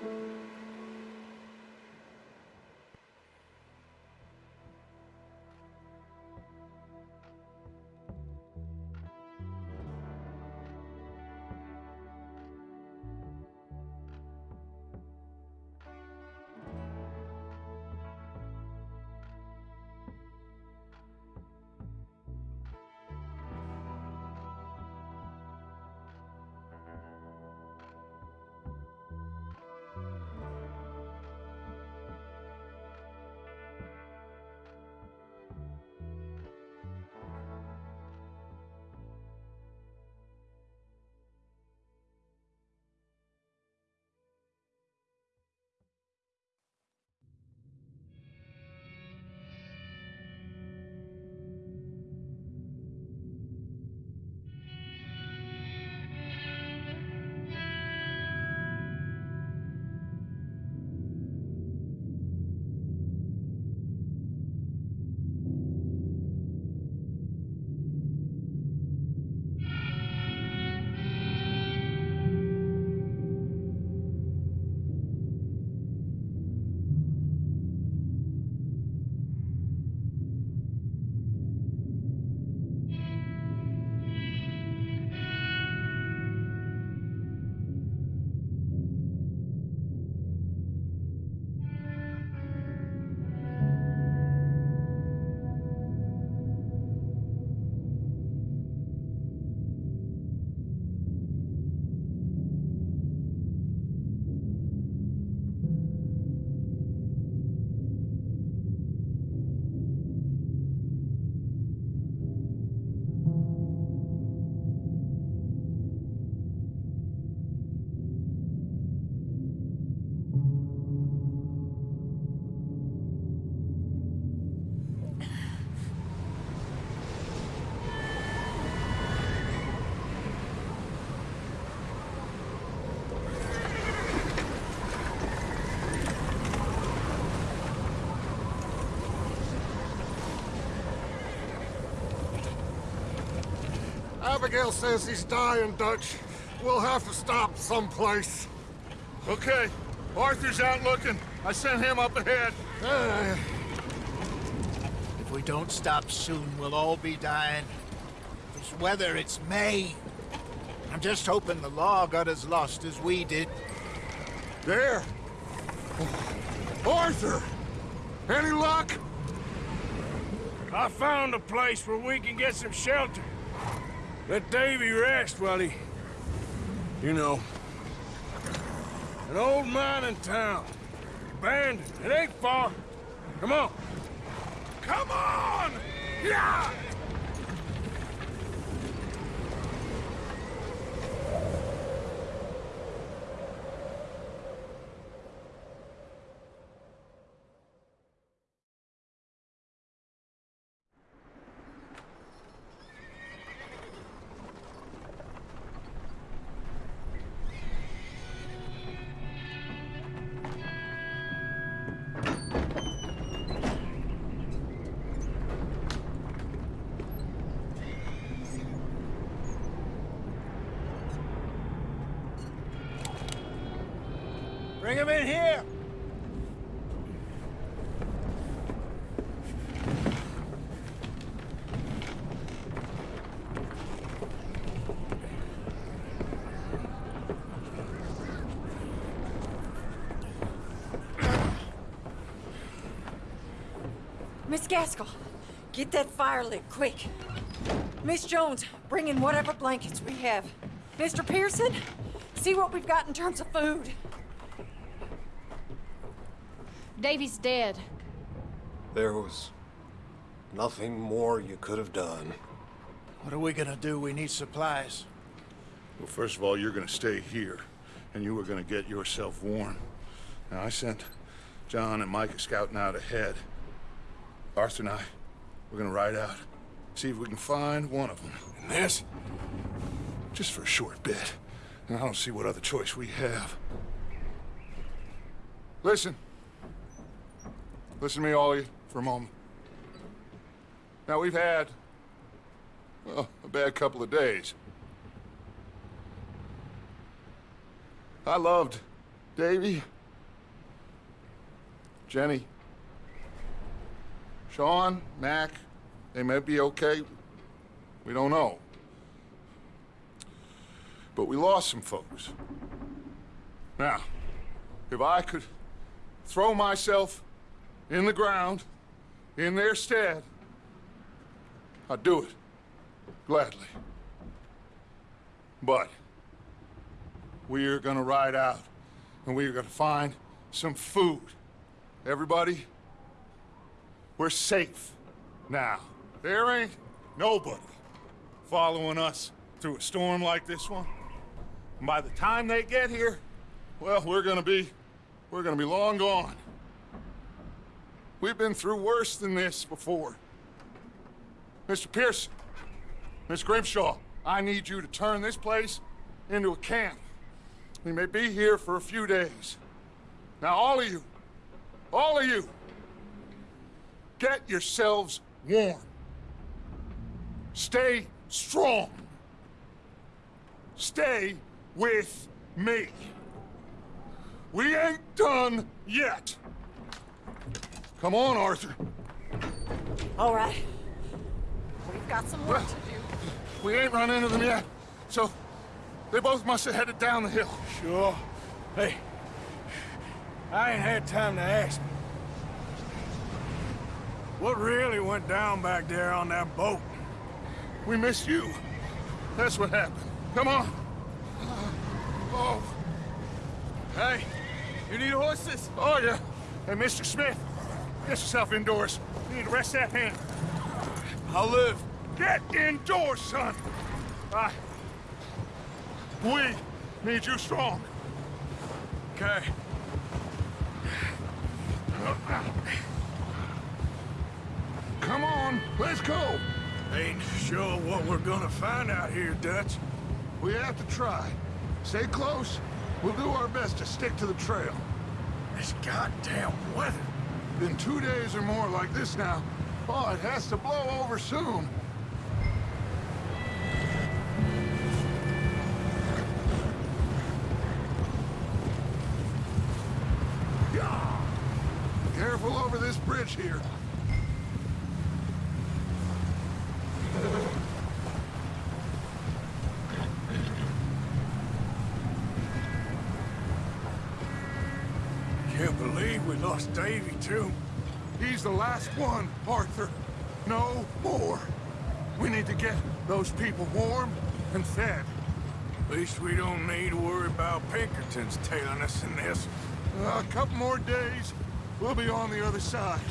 うん。Abigail says he's dying, Dutch. We'll have to stop someplace. Okay. Arthur's out looking. I sent him up ahead. Uh, If we don't stop soon, we'll all be dying. This weather, it's May. I'm just hoping the law got as lost as we did. there. Arthur! Any luck? I found a place where we can get some shelter. Let Davey rest while he... You know. An old mining town. Abandoned. It ain't far. Come on. Come on! Yeah! Him in here! Miss Gaskell, get that fire lit, quick. Miss Jones, bring in whatever blankets we have. Mr. Pearson, see what we've got in terms of food. Davey's dead. There was nothing more you could have done. What are we gonna do? We need supplies. Well, first of all, you're gonna stay here, and you are gonna get yourself warm. Now, I sent John and Micah scouting out ahead. Arthur and I, we're gonna ride out, see if we can find one of them. And this, just for a short bit. And I don't see what other choice we have. Listen. Listen to me, Ollie, for a moment. Now, we've had, well, a bad couple of days. I loved Davey, Jenny, Sean, Mac, they may be okay. We don't know. But we lost some folks. Now, if I could throw myself in the ground in their stead, I'd do it. Gladly. But we are gonna ride out and we are gonna find some food. Everybody, we're safe now. There ain't nobody following us through a storm like this one. And by the time they get here, well, we're gonna be, we're gonna be long gone. We've been through worse than this before. Mr. Pearson, Miss Grimshaw, I need you to turn this place into a camp. We may be here for a few days. Now, all of you, all of you, get yourselves warm. Stay strong. Stay with me. We ain't done yet. Come on, Arthur. All right. We've got some work to do. We ain't run into them yet, so they both must have headed down the hill. Sure. Hey, I ain't had time to ask. What really went down back there on that boat? We missed you. That's what happened. Come on. Oh, Hey, you need horses? oh yeah. Hey, Mr. Smith, get yourself indoors. You need to rest that hand. I'll live. Get indoors, son. I... We need you strong. Okay. Come on, let's go. Ain't sure what we're gonna find out here, Dutch. We have to try. Stay close. We'll do our best to stick to the trail. This goddamn weather. Been two days or more like this now. Oh, it has to blow over soon. Careful over this bridge here. Can't believe we lost Davey, too. He's the last one, Arthur. No more. We need to get those people warm and fed. At least we don't need to worry about Pinkertons tailing us in this. A couple more days, we'll be on the other side.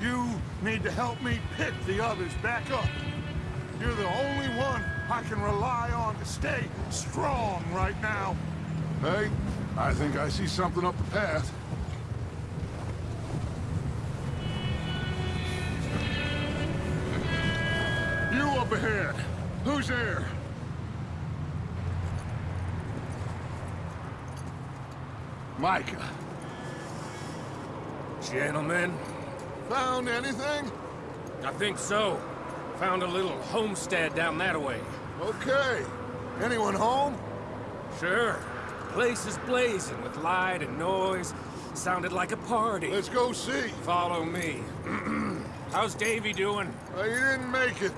You need to help me pick the others back up. You're the only one I can rely on to stay strong right now. Hey, I think I see something up the path. Up ahead. Who's there? Micah. Gentlemen, Found anything? I think so. Found a little homestead down that way. Okay. Anyone home? Sure. Place is blazing with light and noise. Sounded like a party. Let's go see. Follow me. How's Davey doing? Uh, you didn't make it.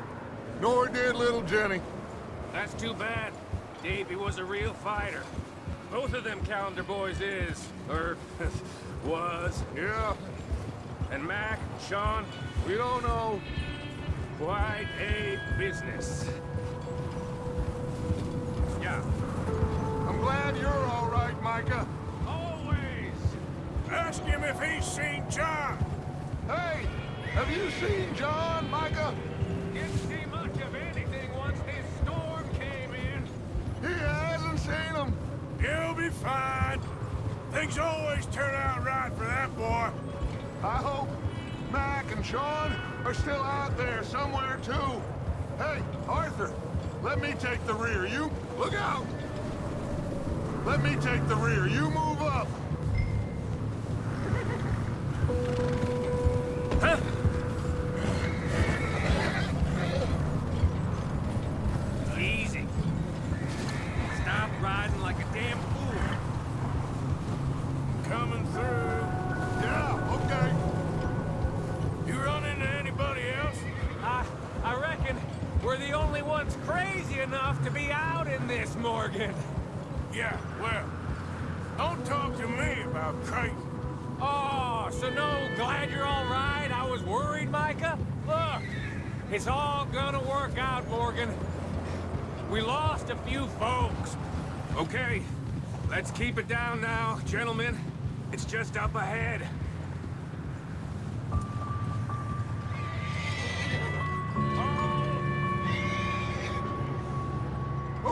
Nor did little Jenny. That's too bad. Davey was a real fighter. Both of them Callander boys is, or was. Yeah, And Mac, Sean, we don't know. quite a business. Yeah. I'm glad you're all right, Micah. Always. Ask him if he's seen John. Hey, have you seen John, Micah? Be fine. Things always turn out right for that boy. I hope Mac and Sean are still out there somewhere, too. Hey, Arthur, let me take the rear. You, look out! Let me take the rear. You move up.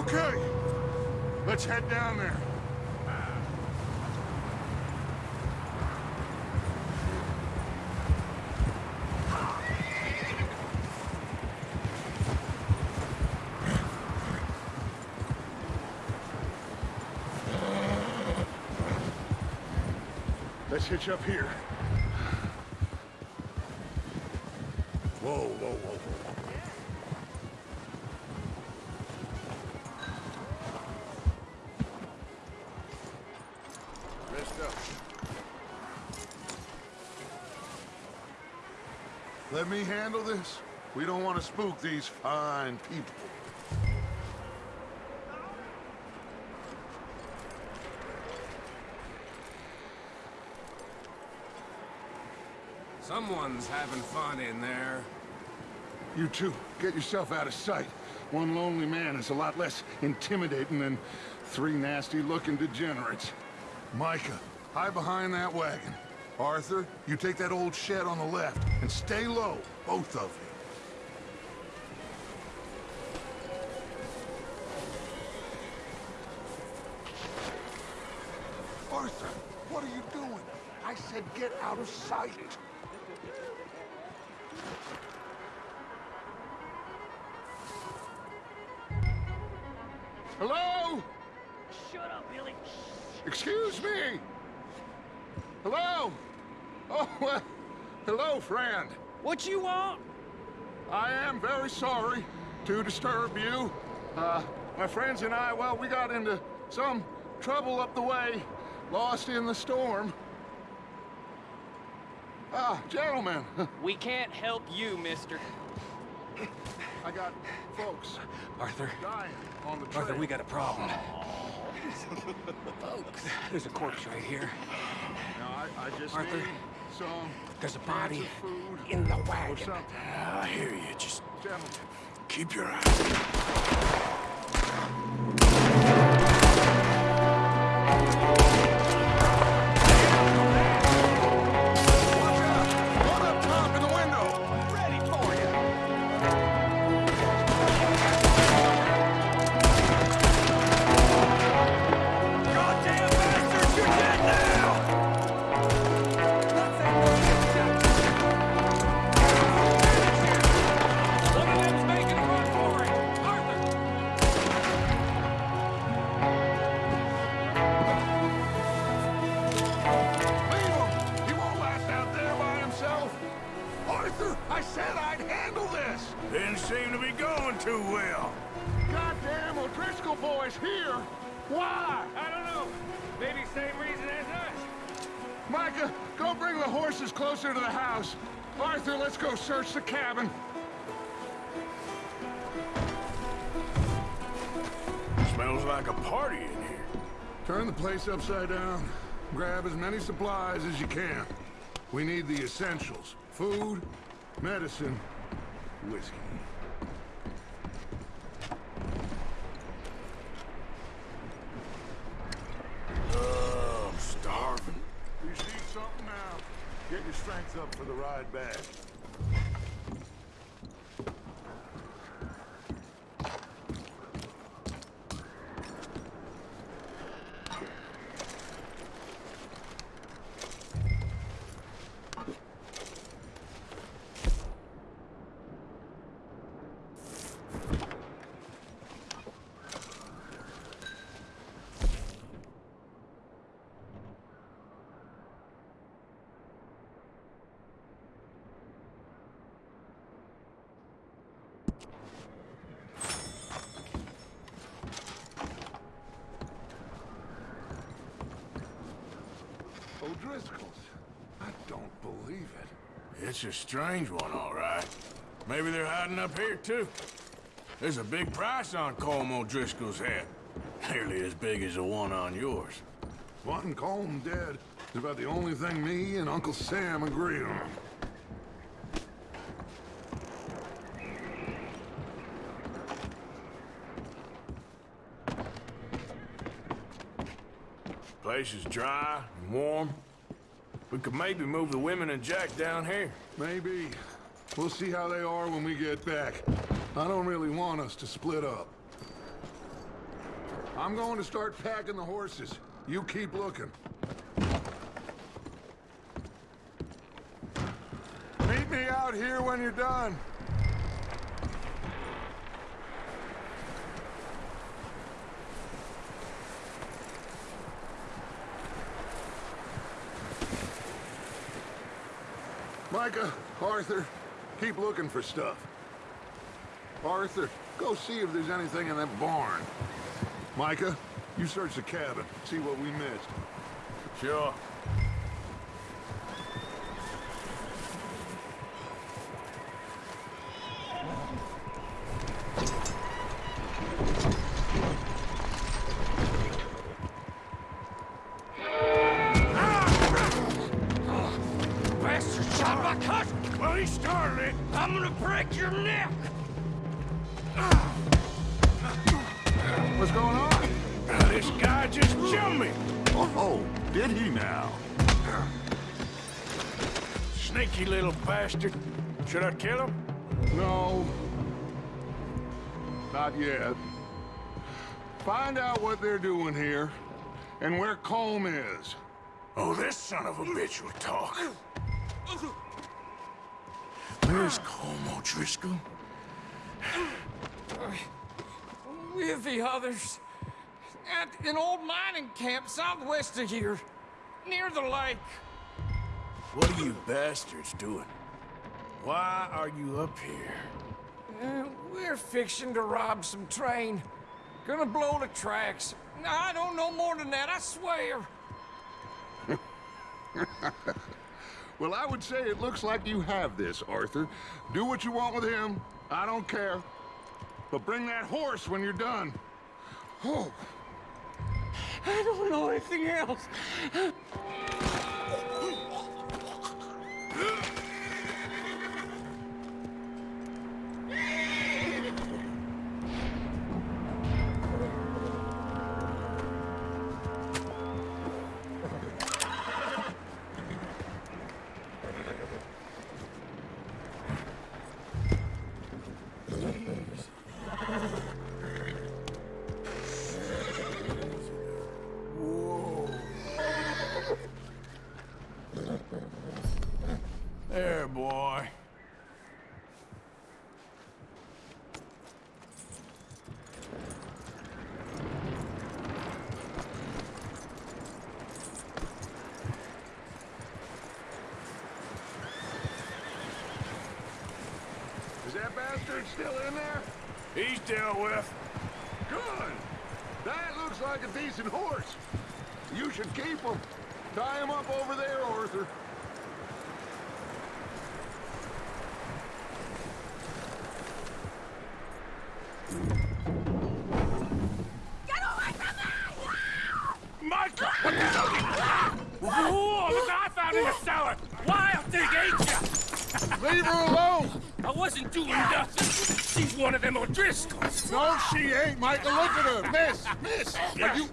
Okay, let's head down there. Let's hitch up here. This. We don't want to spook these fine people. Someone's having fun in there. You two, get yourself out of sight. One lonely man is a lot less intimidating than three nasty-looking degenerates. Micah, hide behind that wagon. Arthur, you take that old shed on the left, and stay low, both of you. Arthur, what are you doing? I said get out of sight. Hello? Shut up, Billy. Excuse me? Hello? Oh, well, hello, friend. What you want? I am very sorry to disturb you. Uh, my friends and I, well, we got into some trouble up the way, lost in the storm. Ah, gentlemen, We can't help you, mister. I got folks Arthur, dying on the trail. Arthur, we got a problem. Folks, there's a corpse right here. Now, I, I just Arthur, need some There's a body in the wagon. I hear you. Just keep your eyes. Place upside down. Grab as many supplies as you can. We need the essentials. Food, medicine, whiskey. Oh, I'm starving. You see something now? Get your strength up for the ride back. O'Driscoll's. I don't believe it. It's a strange one, all right. Maybe they're hiding up here, too. There's a big price on Colm O'Driscoll's head. Nearly as big as the one on yours. Wanting Colm dead is about the only thing me and Uncle Sam agree on. Place is dry and warm. We could maybe move the women and Jack down here. Maybe. We'll see how they are when we get back. I don't really want us to split up. I'm going to start packing the horses. You keep looking. Meet me out here when you're done. Micah, Arthur, keep looking for stuff. Arthur, go see if there's anything in that barn. Micah, you search the cabin, see what we missed. Sure. Well, he started it. I'm gonna break your neck! What's going on? This guy just jumped me. Oh, oh, did he now? Sneaky little bastard. Should I kill him? No. Not yet. Find out what they're doing here, and where Colm is. Oh, this son of a bitch will talk. Where's Colm O'Driscoll? With the others. At an old mining camp southwest of here. Near the lake. What are you bastards doing? Why are you up here? Uh, we're fixing to rob some train. Gonna blow the tracks. I don't know more than that, I swear. Well, I would say it looks like you have this, Arthur. Do what you want with him. I don't care. But bring that horse when you're done. Oh, I don't know anything else. Still in there? He's dealt with. Good. That looks like a decent horse. You should keep him. Tie him up over there, Arthur. Get Micah! What the hell? Whoa, look what I found in the cellar! Wild thing, ain't ya? Leave her alone! Wasn't doing nothing. She's one of them O'Driscolls. No, she ain't, Micah. Look at her. Miss, miss. Are you...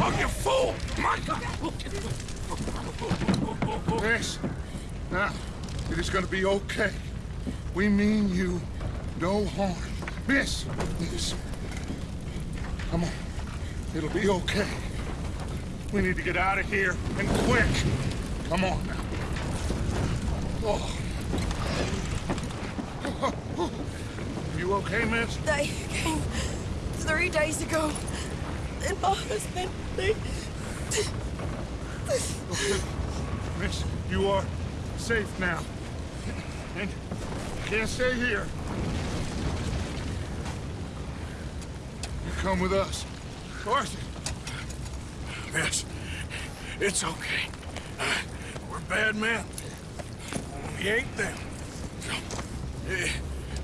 Oh, you fool! Micah! Miss. Now, it is gonna be okay. We mean you no harm. Miss, miss. Come on. It'll be okay. We need to get out of here, and quick. Come on now. Oh. You okay, miss? They came three days ago. And husband, they... Miss, you are safe now. And you can't stay here. You come with us. Arthur, Miss, it's okay. Uh, we're bad men. We ain't them.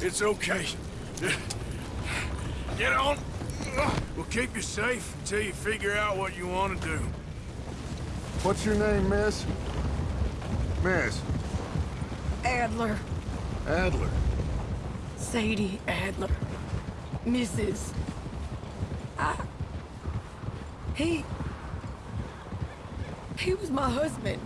It's okay. Get on. We'll keep you safe until you figure out what you want to do. What's your name, miss? Miss Adler. Adler. Sadie Adler. Mrs. I... He... He was my husband.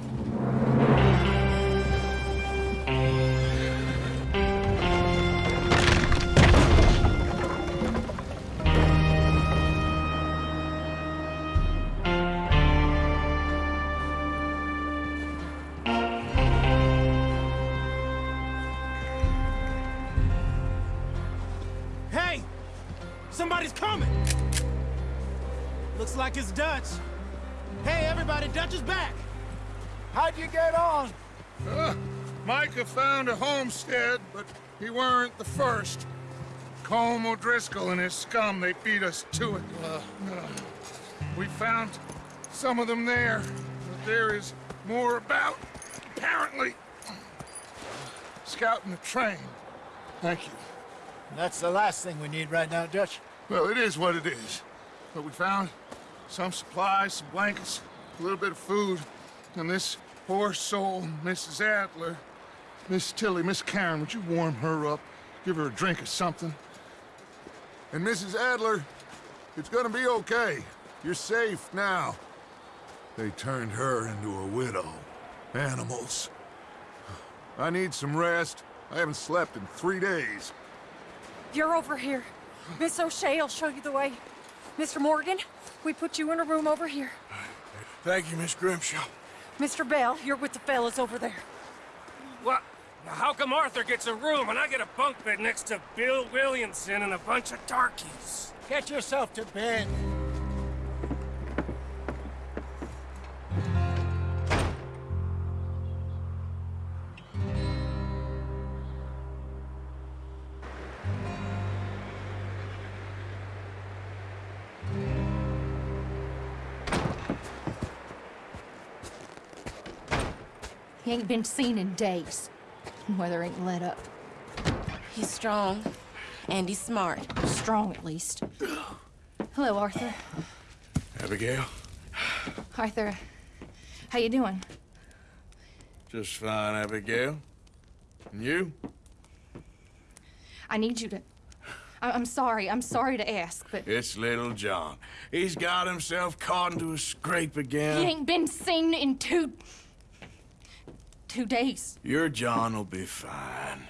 Like it's Dutch. Hey, everybody, Dutch is back! How'd you get on? Uh, Micah found a homestead, but he weren't the first. Colm O'Driscoll and his scum, they beat us to it. Uh, uh, we found some of them there, but there is more about, apparently. Scouting the train. Thank you. That's the last thing we need right now, Dutch. Well, it is what it is. But we found some supplies, some blankets, a little bit of food, and this poor soul, Mrs. Adler, Miss Tilly, Miss Karen, would you warm her up? Give her a drink or something? And Mrs. Adler, it's gonna be okay. You're safe now. They turned her into a widow. Animals. I need some rest. I haven't slept in three days. You're over here. Miss O'Shea will show you the way. Mr. Morgan, we put you in a room over here. Thank you, Miss Grimshaw. Mr. Bell, you're with the fellas over there. What? Now, how come Arthur gets a room and I get a bunk bed next to Bill Williamson and a bunch of darkies? Get yourself to bed. He ain't been seen in days. Weather ain't let up. He's strong. And he's smart. Strong, at least. Hello, Arthur. Abigail? Arthur, how you doing? Just fine, Abigail. And you? I need you to... I- I'm sorry. I'm sorry to ask, but It's little John. He's got himself caught into a scrape again. he ain't been seen in two... two days. Your John will be fine.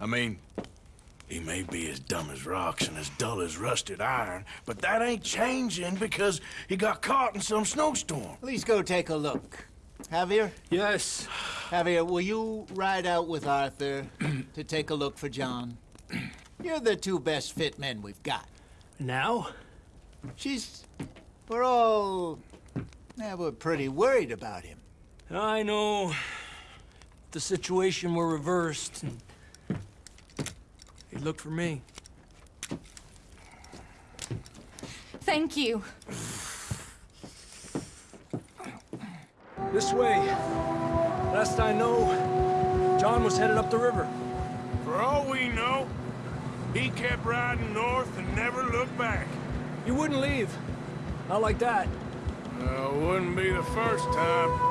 I mean, he may be as dumb as rocks and as dull as rusted iron, but that ain't changing because he got caught in some snowstorm. Please go take a look. Javier? Yes. Javier, will you ride out with Arthur to take a look for John? You're the two best fit men we've got. Now? She's... We're all... Yeah, we're pretty worried about him. I know. The situation were reversed. and He looked for me. Thank you. This way. Last I know, John was headed up the river. For all we know, he kept riding north and never looked back. You wouldn't leave. Not like that. Uh, wouldn't be the first time.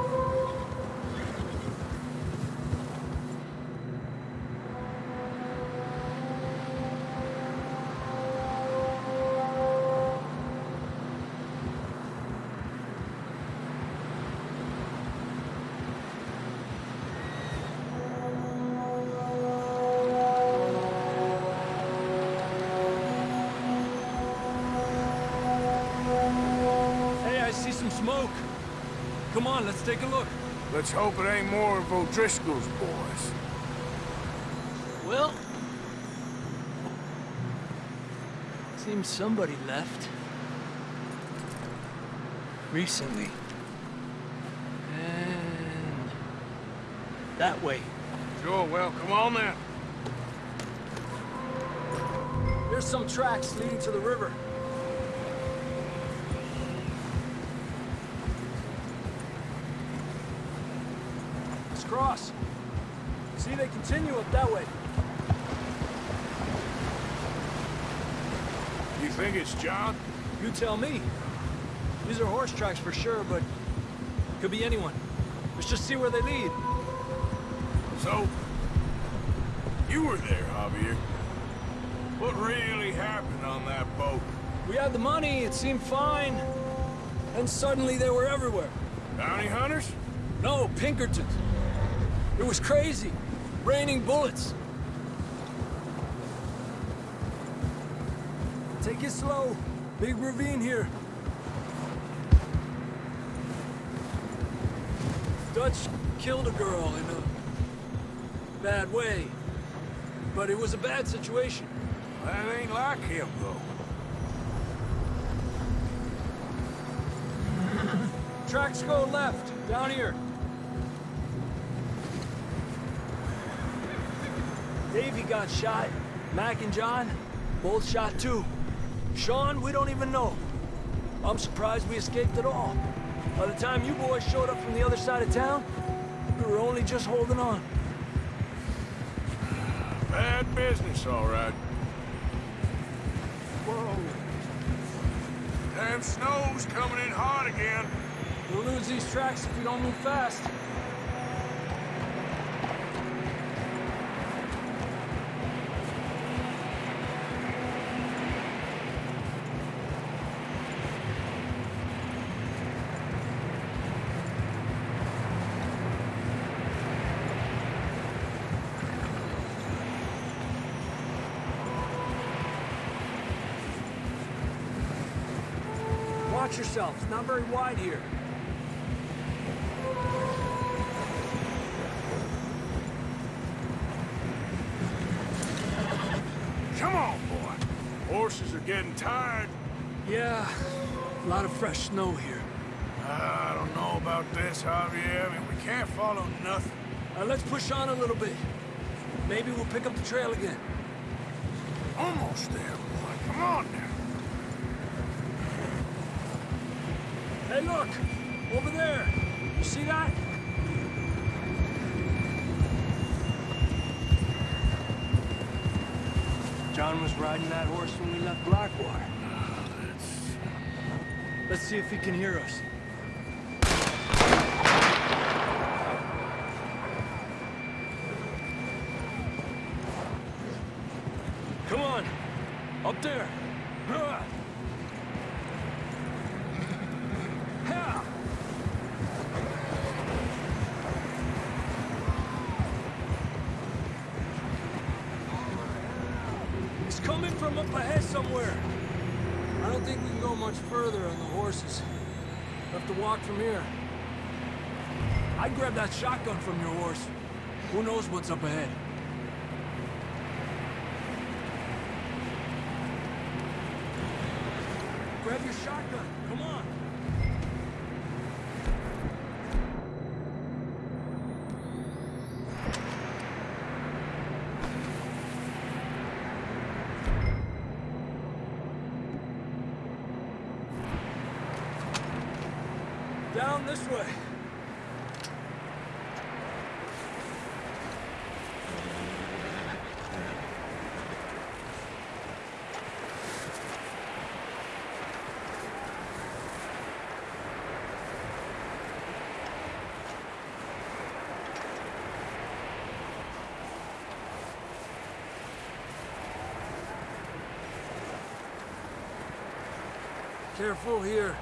Hope it ain't more of O'Driscoll's boys. Well... Seems somebody left. Recently. And... That way. Sure, well, come on then. There's some tracks leading to the river. Let's. See, they continue up that way. You think it's John? You tell me. These are horse tracks for sure, but could be anyone. Let's just see where they lead. So, you were there, Javier. What really happened on that boat? We had the money, it seemed fine. And suddenly they were everywhere. Bounty hunters? No, Pinkertons. It was crazy. Raining bullets. Take it slow. Big ravine here. Dutch killed a girl in a bad way. But it was a bad situation. That ain't like him, though. Tracks go left, down here. Davey got shot. Mac and John, both shot too. Sean, we don't even know. I'm surprised we escaped at all. By the time you boys showed up from the other side of town, we were only just holding on. Bad business, all right. Whoa. Damn snow's coming in hard again. We'll lose these tracks if we don't move fast. Watch yourself. It's not very wide here. Come on, boy. Horses are getting tired. Yeah, a lot of fresh snow here. I don't know about this, Javier. I mean, we can't follow nothing. Uh, let's push on a little bit. Maybe we'll pick up the trail again. Almost there, boy. Come on now. Hey, look! Over there! You see that? John was riding that horse when we left Blackwater. Let's see if he can hear us. Come on! Up there! Huh. Ha! It's coming from up ahead somewhere. I don't think we can go much further on the horses. We'll have to walk from here. I'd grab that shotgun from your horse. Who knows what's up ahead? Grab your shotgun. Come on. Down this way. Careful here.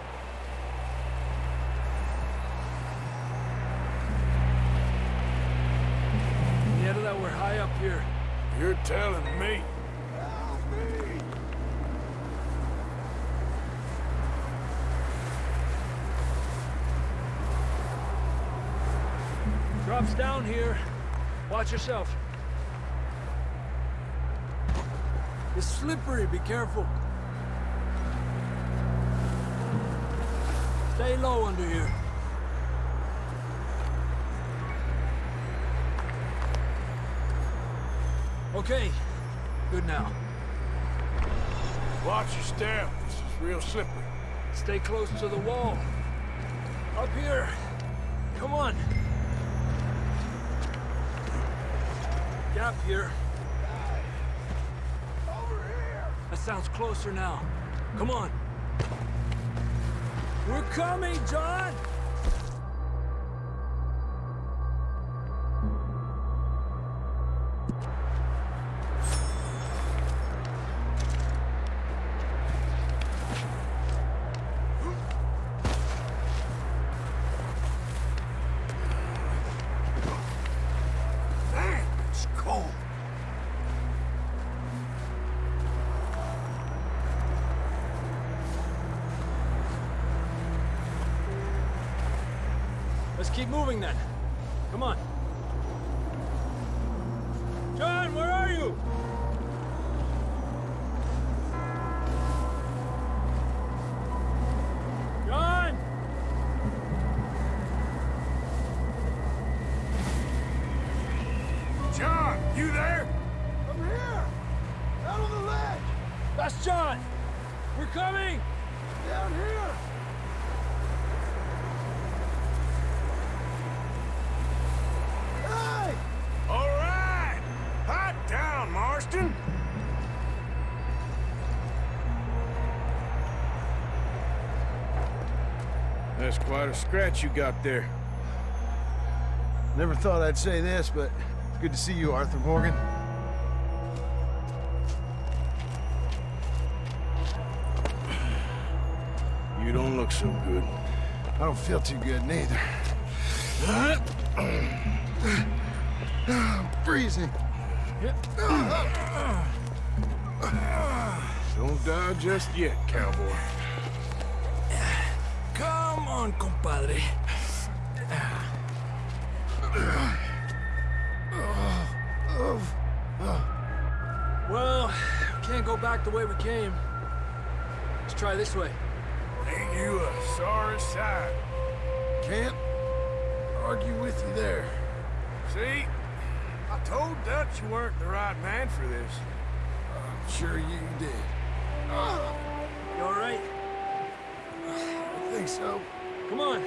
Yeah, that we're high up here. You're telling me. Down here. Watch yourself. It's slippery, be careful. Stay low under here. Okay, good now. Watch your step. This is real slippery. Stay close to the wall. Up here. Come on. Gap here. That sounds closer now. Come on. We're coming, John! Moving then. Come on. John, where are you? Quite a scratch you got there. Never thought I'd say this, but good to see you, Arthur Morgan. You don't look so good. I don't feel too good neither. I'm freezing. Don't die just yet, cowboy. On, compadre. Well, can't go back the way we came. Let's try this way. Ain't you a sorry sight? Can't argue with you there. See? I told Dutch you weren't the right man for this. I'm sure you did. You all right? I think so. Come on.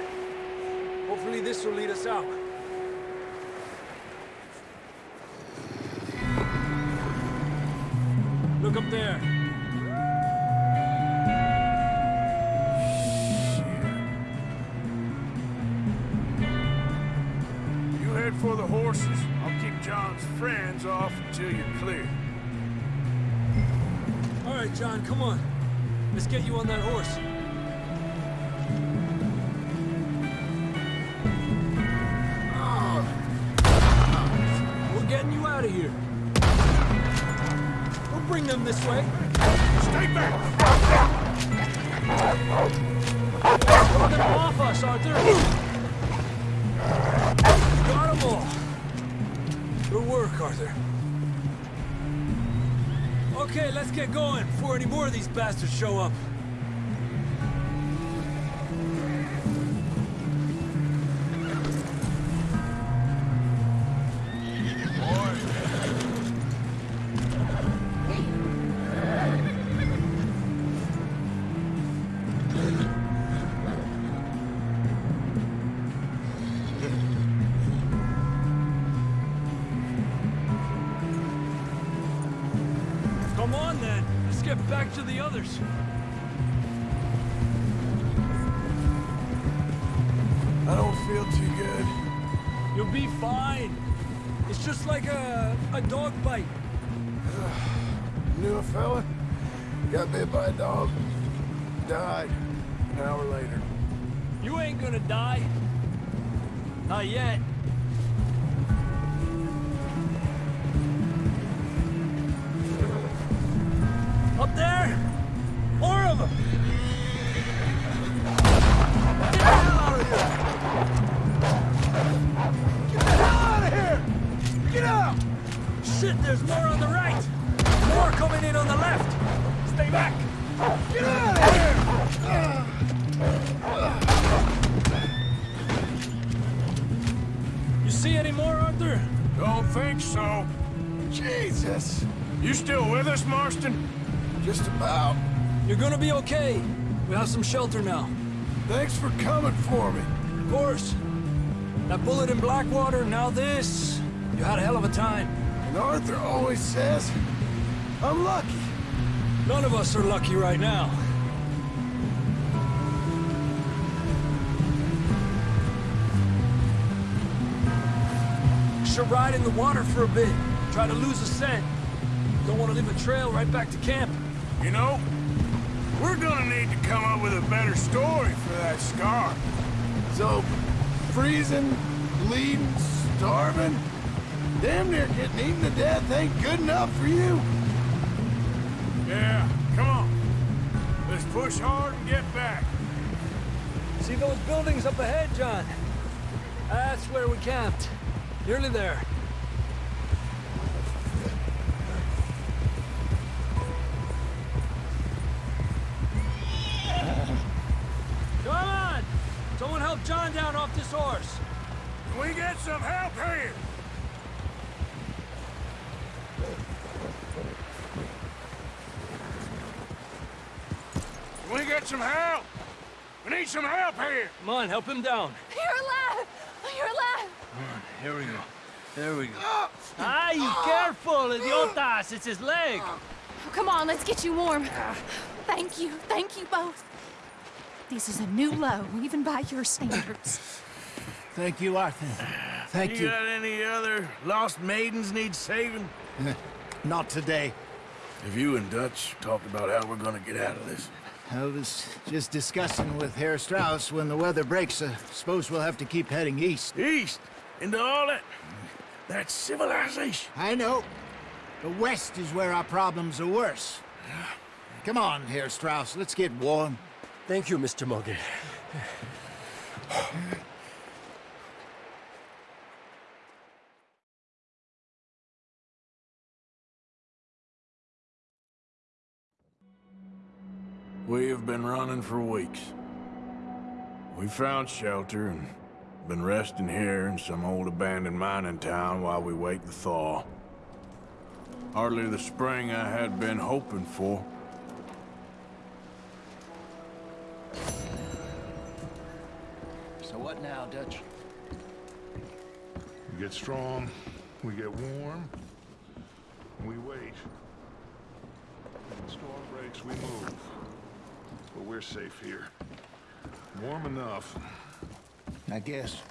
Hopefully this will lead us out. Look up there. You head for the horses. I'll keep John's friends off until you're clear. All right, John, come on. Let's get you on that horse. Bring them this way. Stay back! Them off us, Arthur. Got them all. Good work, Arthur. Okay, let's get going before any more of these bastards show up. Up there! Four of them! Get the hell out of here! Get the hell out of here! Get out! Shit, there's more on the right! More coming in on the left! Stay back! Get out of here! You see any more, Arthur? Don't think so. Jesus! You still with us, Marston? Just about. You're gonna be okay. We have some shelter now. Thanks for coming for me. Of course. That bullet in Blackwater, now this. You had a hell of a time. And Arthur always says, I'm lucky. None of us are lucky right now. should ride in the water for a bit. Try to lose a scent. Don't want to leave a trail right back to camp. You know, we're gonna need to come up with a better story for that scar. So, freezing, bleeding, starving, damn near getting eaten to death ain't good enough for you. Yeah, come on. Let's push hard and get back. See those buildings up ahead, John? That's where we camped. Nearly there. John down off this horse. Can we get some help here? Can we get some help? We need some help here. Come on, help him down. You're alive! You're alive! Here we go. There we go. Ah, you careful, idiotas! It's his leg. Oh, come on, let's get you warm. Thank you, thank you both. This is a new low, even by your standards. Thank you, Arthur. Thank You you. got any other lost maidens need saving? Not today. Have you and Dutch talked about how we're gonna get out of this? I was just discussing with Herr Strauss when the weather breaks. I suppose we'll have to keep heading east. East? Into all that... that civilization? I know. The west is where our problems are worse. Come on, Herr Strauss, let's get warm. Thank you, Mr. Morgan. We have been running for weeks. We found shelter and been resting here in some old abandoned mining town while we wait the thaw. Hardly the spring I had been hoping for. Now, Dutch? We get strong, we get warm, we wait. When the storm breaks, we move. But we're safe here. Warm enough. I guess.